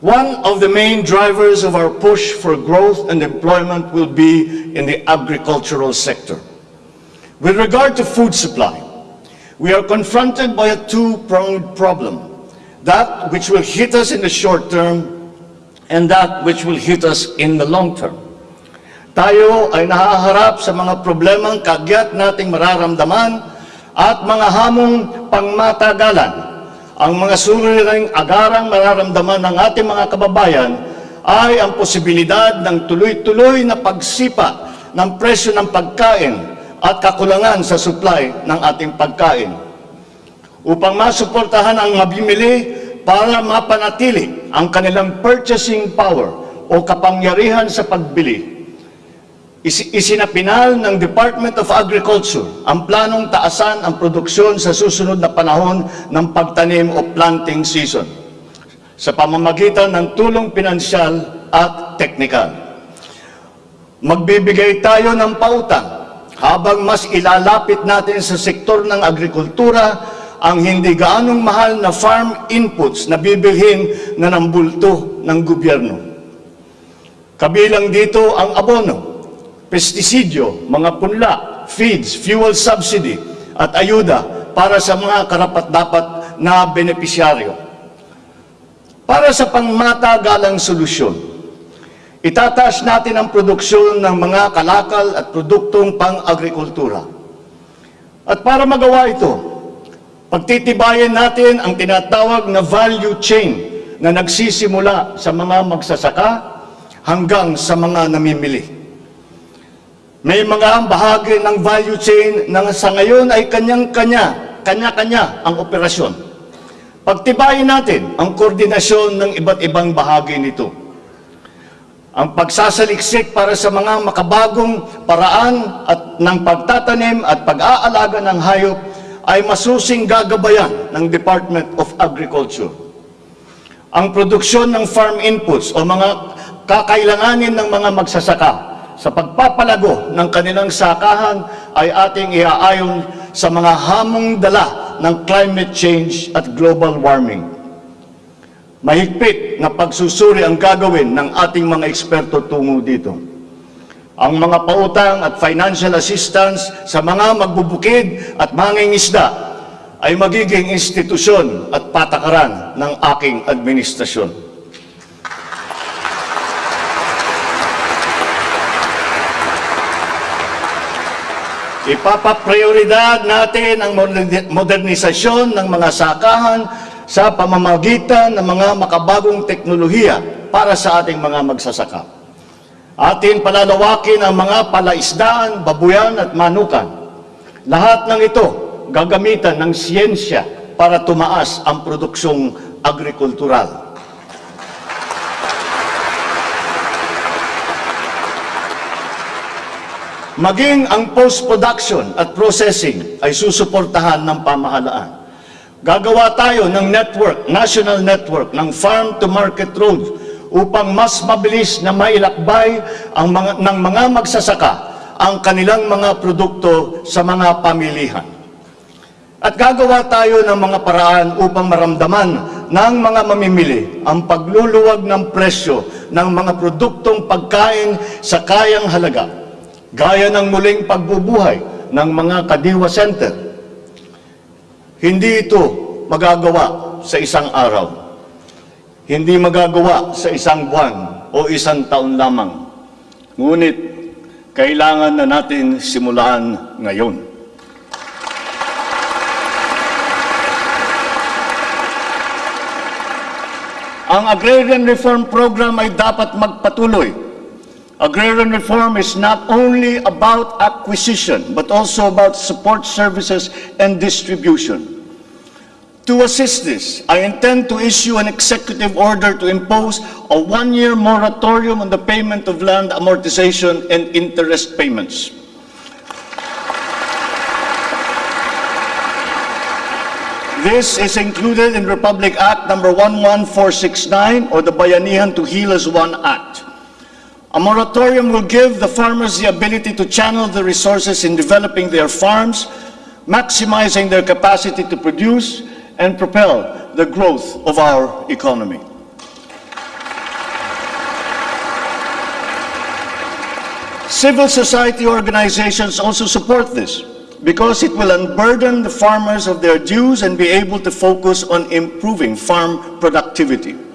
One of the main drivers of our push for growth and employment will be in the agricultural sector. With regard to food supply, we are confronted by a two-pronged problem. That which will hit us in the short term and that which will hit us in the long term. Tayo ay nahaharap sa mga problemang kagyat nating mararamdaman at mga hamong pangmatagalan. Ang mga suliraning agarang mararamdaman ng ating mga kababayan ay ang posibilidad ng tuloy-tuloy na pagsipa ng presyo ng pagkain at kakulangan sa supply ng ating pagkain. Upang masuportahan ang mabimili para mapanatili ang kanilang purchasing power o kapangyarihan sa pagbili, Is- Isinapinal ng Department of Agriculture ang planong taasan ang produksyon sa susunod na panahon ng pagtanim o planting season sa pamamagitan ng tulong pinansyal at teknikal. Magbibigay tayo ng pautang habang mas ilalapit natin sa sektor ng agrikultura ang hindi gaanong mahal na farm inputs na bibilhin na ng bulto ng gobyerno. Kabilang dito ang abono, pestisidyo, mga punla, feeds, fuel subsidy, at ayuda para sa mga karapat-dapat na benepisyaryo. Para sa pangmatagalang solusyon, itataas natin ang produksyon ng mga kalakal at produktong pang-agrikultura. At para magawa ito, pagtitibayan natin ang tinatawag na value chain na nagsisimula sa mga magsasaka hanggang sa mga namimili. May mga bahagi ng value chain na sa ngayon ay kanyang-kanya, kanya-kanya ang operasyon. Pagtibayin natin ang koordinasyon ng iba't ibang bahagi nito. Ang pagsasaliksik para sa mga makabagong paraan at ng pagtatanim at pag-aalaga ng hayop ay masusing gagabayan ng Department of Agriculture. Ang produksyon ng farm inputs o mga kakailanganin ng mga magsasaka sa pagpapalago ng kanilang sakahan ay ating iaayon sa mga hamong dala ng climate change at global warming. Mahigpit na pagsusuri ang gagawin ng ating mga eksperto tungo dito. Ang mga pautang at financial assistance sa mga magbubukid at mangingisda ay magiging institusyon at patakaran ng aking administrasyon. Ipapaprioridad natin ang moderni- modernisasyon ng mga sakahan sa pamamagitan ng mga makabagong teknolohiya para sa ating mga magsasaka. Atin palalawakin ang mga palaisdaan, babuyan at manukan. Lahat ng ito gagamitan ng siyensya para tumaas ang produksyong agrikultural. Maging ang post-production at processing ay susuportahan ng pamahalaan. Gagawa tayo ng network, national network ng farm-to-market roads upang mas mabilis na mailakbay ang mga, ng mga magsasaka ang kanilang mga produkto sa mga pamilihan. At gagawa tayo ng mga paraan upang maramdaman ng mga mamimili ang pagluluwag ng presyo ng mga produktong pagkain sa kayang halaga, gaya ng muling pagbubuhay ng mga Kadiwa Center. Hindi ito magagawa sa isang araw. Hindi magagawa sa isang buwan o isang taon lamang. Ngunit, kailangan na natin simulaan ngayon. Ang Agrarian Reform Program ay dapat magpatuloy. Agrarian reform is not only about acquisition, but also about support services and distribution. To assist this, I intend to issue an executive order to impose a one-year moratorium on the payment of land amortization and interest payments. This is included in Republic Act number 11469 or the Bayanihan to Heal as One Act. A moratorium will give the farmers the ability to channel the resources in developing their farms, maximizing their capacity to produce and propel the growth of our economy. Civil society organizations also support this because it will unburden the farmers of their dues and be able to focus on improving farm productivity.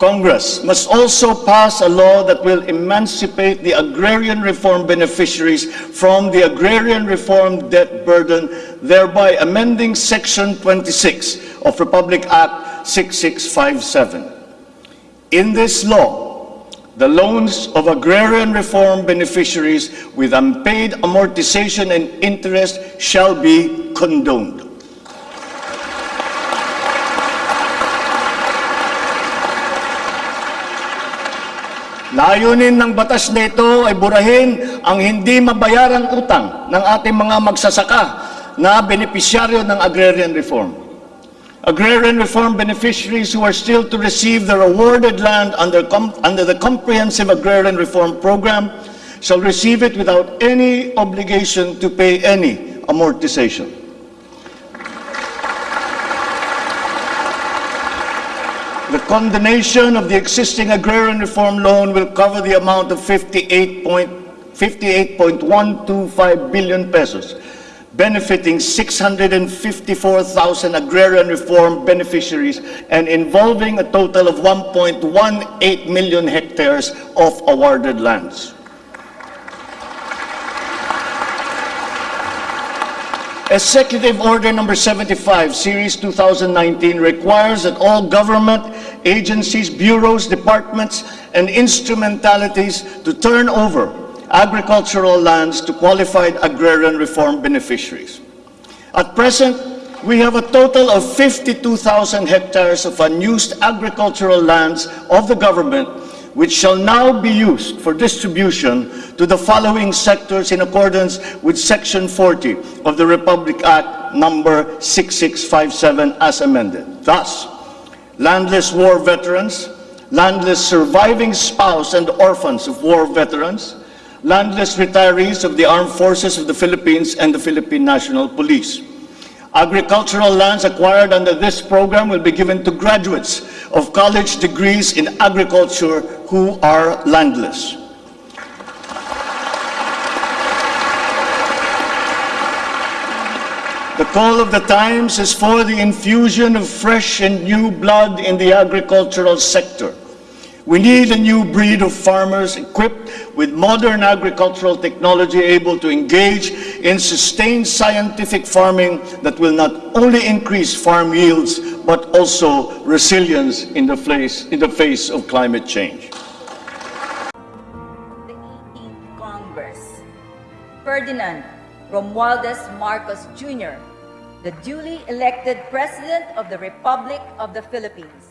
Congress must also pass a law that will emancipate the agrarian reform beneficiaries from the agrarian reform debt burden, thereby amending Section 26 of Republic Act 6657. In this law, the loans of agrarian reform beneficiaries with unpaid amortization and interest shall be condoned. Layunin ng batas na ito ay burahin ang hindi mabayarang utang ng ating mga magsasaka na benepisyaryo ng agrarian reform. Agrarian reform beneficiaries who are still to receive their awarded land under, under the Comprehensive Agrarian Reform Program shall receive it without any obligation to pay any amortization. The condonation of the existing agrarian reform loan will cover the amount of 58 point- 58.125 billion pesos, benefiting 654,000 agrarian reform beneficiaries and involving a total of 1.18 million hectares of awarded lands. Executive Order Number 75, Series 2019 requires that all government agencies, bureaus, departments, and instrumentalities to turn over agricultural lands to qualified agrarian reform beneficiaries. At present, we have a total of 52,000 hectares of unused agricultural lands of the government which shall now be used for distribution to the following sectors in accordance with Section 40 of the Republic Act number 6657 as amended. Thus, landless war veterans, landless surviving spouse and orphans of war veterans, landless retirees of the Armed Forces of the Philippines and the Philippine National Police. Agricultural lands acquired under this program will be given to graduates of college degrees in agriculture who are landless. The call of the times is for the infusion of fresh and new blood in the agricultural sector. We need a new breed of farmers equipped with modern agricultural technology able to engage in sustained scientific farming that will not only increase farm yields but also resilience in the face, in the face of climate change. the 18th Congress. Ferdinand Romualdez Marcos Jr., the duly elected President of the Republic of the Philippines.